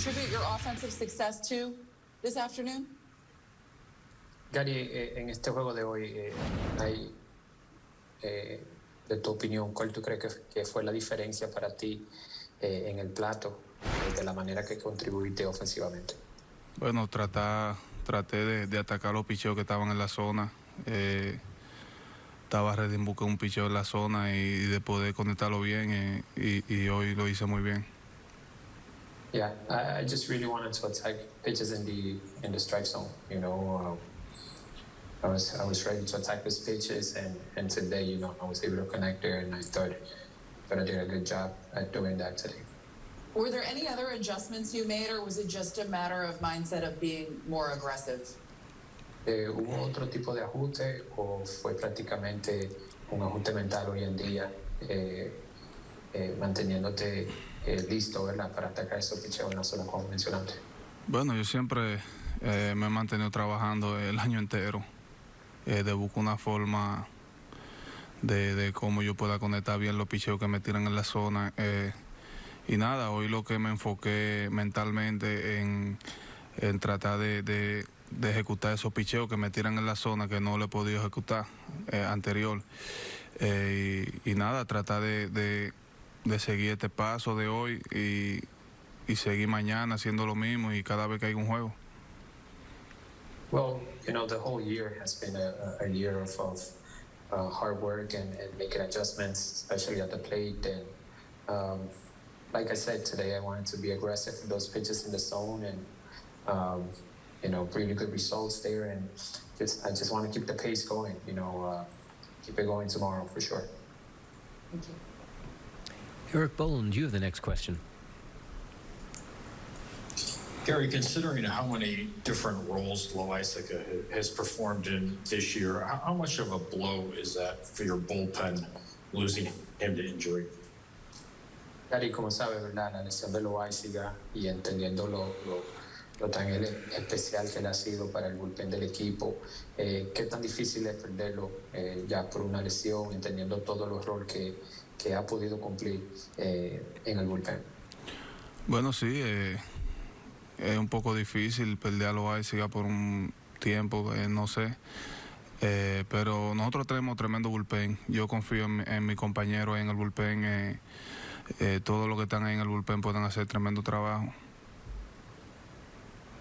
attribute your offensive success to this afternoon? Gary, eh, en este juego de hoy, eh, hay, eh, de tu opinión, ¿cuál tú crees que, que fue la diferencia para ti eh, en el plato, de la manera que contribuiste ofensivamente? Bueno, tratar, traté de, de atacar los picheos que estaban en la zona. Eh, estaba ready en buscar un picheo en la zona y, de poder conectarlo bien eh, y, y hoy lo hice muy bien. Yeah, I, I just really wanted to attack pitches in the in the strike zone. You know, uh, I was I was ready to attack those pitches, and and today, you know, I was able to connect there, and I thought that I did a good job at doing that today. Were there any other adjustments you made, or was it just a matter of mindset of being more aggressive? Eh, ¿Hubo otro tipo de ajuste o fue prácticamente un ajuste mental hoy en día, eh, eh, manteniéndote eh, listo, ¿verdad, para atacar esos picheos en la zona como mencionaste? Bueno, yo siempre eh, me he mantenido trabajando el año entero eh, de buscar una forma de, cómo yo pueda conectar bien los picheos que me tiran en la zona. eh, y nada, hoy lo que me enfoqué mentalmente en, tratar de, ejecutar esos picheos que me tiran en la zona que no le he podido ejecutar anterior. Y nada, tratar de, de- de seguir este paso de hoy y, y seguir mañana haciendo lo mismo y cada vez que hay un juego. Well, you know, the whole year has been a, a a year of, of uh, hard work and, and making adjustments, especially at the plate. And um, like I said today, I wanted to be aggressive with those pitches in the zone and, um, you know, really good results there. And just, I just want to keep the pace going, you know, uh, keep it going tomorrow for sure. Thank you. Erik Boland, you have the next question. Gary, considering how many different roles Loaisiga has performed in this year, how, how much of a blow is that for your bullpen losing him to injury? Gary, como sabe, ¿verdad? La lesión de Loaisiga y entendiendo lo, lo, lo tan especial que él ha sido para el bullpen del equipo, eh, qué tan difícil es perderlo eh, ya por una lesión, entendiendo todo los roles que, que ha podido cumplir eh, en el bullpen. Bueno, sí, eh, es un poco difícil perder a Loaiziga por un tiempo, eh, no sé. Eh, pero nosotros tenemos tremendo bullpen. Yo confío en, mi- en mi compañero en el bullpen. eh, eh, todos los que están ahí en el bullpen pueden hacer tremendo trabajo.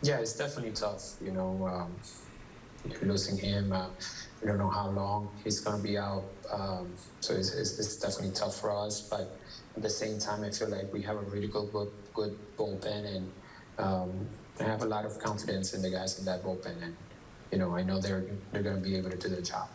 Yeah, it's definitely tough. You know, um, losing him. Uh, we don't know how long he's going to be out. Um, so it's, it's, it's definitely tough for us. But at the same time, I feel like we have a really good, good, good bullpen, and um, I have a lot of confidence in the guys in that bullpen. And you know, I know they're they're going to be able to do their job.